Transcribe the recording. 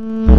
Mm.